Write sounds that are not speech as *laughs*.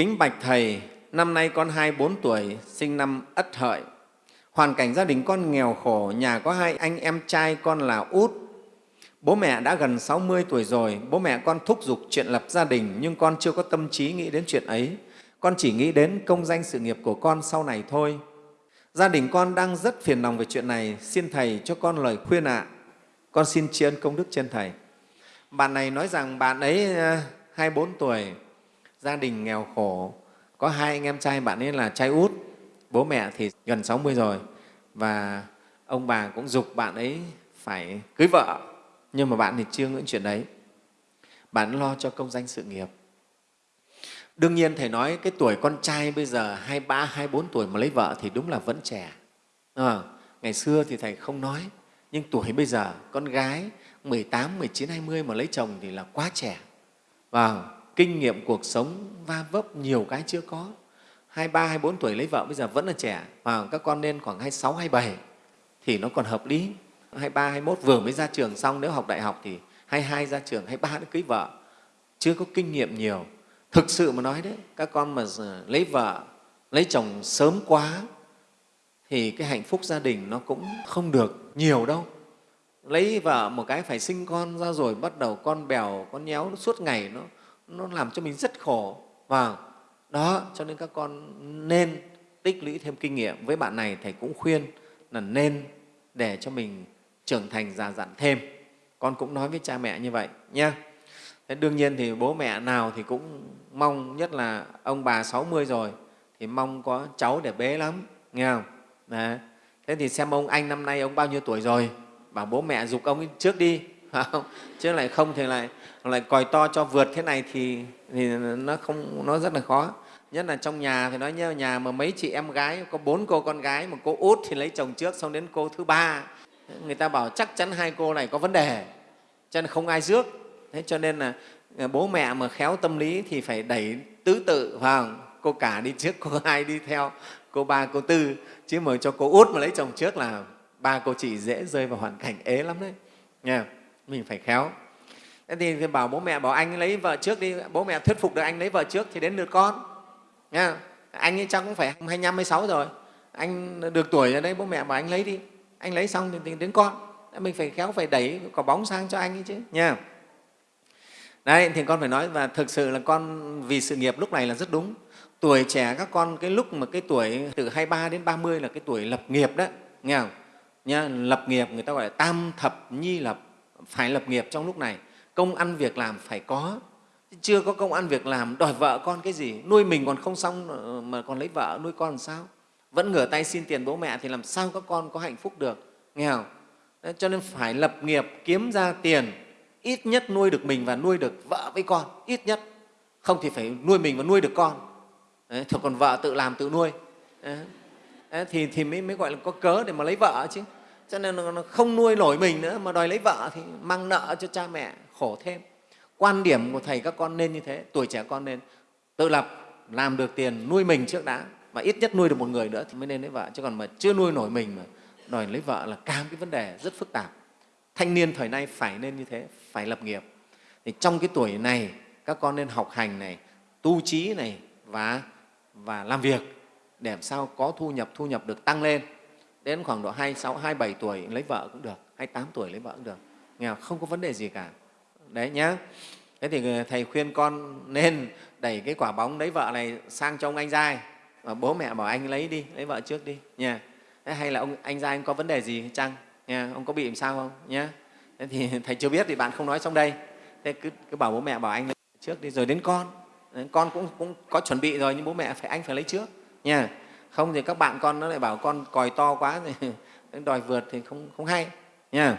Kính bạch Thầy, năm nay con 24 tuổi, sinh năm Ất Hợi. Hoàn cảnh gia đình con nghèo khổ, nhà có hai anh em trai con là út. Bố mẹ đã gần 60 tuổi rồi, bố mẹ con thúc giục chuyện lập gia đình nhưng con chưa có tâm trí nghĩ đến chuyện ấy. Con chỉ nghĩ đến công danh sự nghiệp của con sau này thôi. Gia đình con đang rất phiền lòng về chuyện này, xin Thầy cho con lời khuyên ạ. Con xin tri ân công đức trên Thầy. Bạn này nói rằng bạn ấy à, 24 tuổi, gia đình nghèo khổ, có hai anh em trai bạn ấy là trai út, bố mẹ thì gần 60 rồi và ông bà cũng dục bạn ấy phải cưới vợ nhưng mà bạn thì chưa nghĩ chuyện đấy. Bạn lo cho công danh sự nghiệp. Đương nhiên Thầy nói cái tuổi con trai bây giờ 23, 24 tuổi mà lấy vợ thì đúng là vẫn trẻ. À, ngày xưa thì Thầy không nói, nhưng tuổi bây giờ con gái 18, 19, 20 mà lấy chồng thì là quá trẻ. Và kinh nghiệm cuộc sống va vấp nhiều cái chưa có. 23, 24 tuổi lấy vợ bây giờ vẫn là trẻ. Và các con nên khoảng 26, 27 thì nó còn hợp lý. 23, 21 vừa mới ra trường xong, nếu học đại học thì 22 ra trường, 23 đã cưới vợ. Chưa có kinh nghiệm nhiều. Thực sự mà nói đấy, các con mà lấy vợ, lấy chồng sớm quá thì cái hạnh phúc gia đình nó cũng không được nhiều đâu lấy vợ một cái phải sinh con ra rồi bắt đầu con bèo con nhéo suốt ngày nó nó làm cho mình rất khổ. Và đó, cho nên các con nên tích lũy thêm kinh nghiệm. Với bạn này thầy cũng khuyên là nên để cho mình trưởng thành già dặn thêm. Con cũng nói với cha mẹ như vậy nhé thế đương nhiên thì bố mẹ nào thì cũng mong, nhất là ông bà 60 rồi, thì mong có cháu để bế lắm, nghe không? Đấy. thế thì xem ông anh năm nay ông bao nhiêu tuổi rồi? Bảo bố mẹ dục ông trước đi không? chứ lại không thì lại lại còi to cho vượt thế này thì, thì nó không nó rất là khó. Nhất là trong nhà thì nói nhớ nhà mà mấy chị em gái có bốn cô con gái mà cô út thì lấy chồng trước xong đến cô thứ ba. Người ta bảo chắc chắn hai cô này có vấn đề cho nên không ai rước. Thế cho nên là à, bố mẹ mà khéo tâm lý thì phải đẩy tứ tự vào cô cả đi trước cô *laughs* hai đi theo cô ba cô tư. Chứ mà cho cô út mà lấy chồng trước là ba cô chị dễ rơi vào hoàn cảnh ế lắm đấy. Nha mình phải khéo. Thế thì bảo bố mẹ bảo anh lấy vợ trước đi, bố mẹ thuyết phục được anh lấy vợ trước thì đến lượt con. Nha, anh ấy chắc cũng phải hai năm mươi sáu rồi. Anh được tuổi rồi đấy, bố mẹ bảo anh lấy đi. Anh lấy xong thì đến con. Mình phải khéo phải đẩy quả bóng sang cho anh ấy chứ, nha. Đấy, thì con phải nói và thực sự là con vì sự nghiệp lúc này là rất đúng. Tuổi trẻ các con, cái lúc mà cái tuổi từ 23 đến 30 là cái tuổi lập nghiệp đó, nghe không? Nha, lập nghiệp người ta gọi là tam thập nhi lập phải lập nghiệp trong lúc này. Công ăn việc làm phải có. Chưa có công ăn việc làm đòi vợ con cái gì? Nuôi mình còn không xong ờ, mà còn lấy vợ nuôi con làm sao? Vẫn ngửa tay xin tiền bố mẹ thì làm sao các con có hạnh phúc được? Nghe không? Đấy, cho nên phải lập nghiệp kiếm ra tiền. Ít nhất nuôi được mình và nuôi được vợ với con. Ít nhất. Không thì phải nuôi mình và nuôi được con. Đấy, còn vợ tự làm tự nuôi. Đấy, thì, thì mới, mới gọi là có cớ để mà lấy vợ chứ cho nên nó không nuôi nổi mình nữa, mà đòi lấy vợ thì mang nợ cho cha mẹ, khổ thêm. Quan điểm của thầy các con nên như thế, tuổi trẻ con nên tự lập, làm được tiền, nuôi mình trước đã, và ít nhất nuôi được một người nữa thì mới nên lấy vợ. Chứ còn mà chưa nuôi nổi mình mà đòi lấy vợ là càng cái vấn đề rất phức tạp. Thanh niên thời nay phải nên như thế, phải lập nghiệp. Thì trong cái tuổi này, các con nên học hành này, tu trí này, và và làm việc để làm sao có thu nhập thu nhập được tăng lên đến khoảng độ 26, 27 tuổi lấy vợ cũng được, 28 tuổi lấy vợ cũng được. Nghe không có vấn đề gì cả. Đấy nhá. Thế thì Thầy khuyên con nên đẩy cái quả bóng lấy vợ này sang cho ông anh giai và bố mẹ bảo anh lấy đi, lấy vợ trước đi nha. Thế hay là ông anh giai anh có vấn đề gì chăng? Nha, ông có bị làm sao không? Nhá. Thế thì *laughs* Thầy chưa biết thì bạn không nói trong đây. Thế cứ, cứ bảo bố mẹ bảo anh lấy trước đi rồi đến con. Con cũng, cũng có chuẩn bị rồi nhưng bố mẹ phải anh phải lấy trước nha không thì các bạn con nó lại bảo con còi to quá thì *laughs* đòi vượt thì không, không hay nha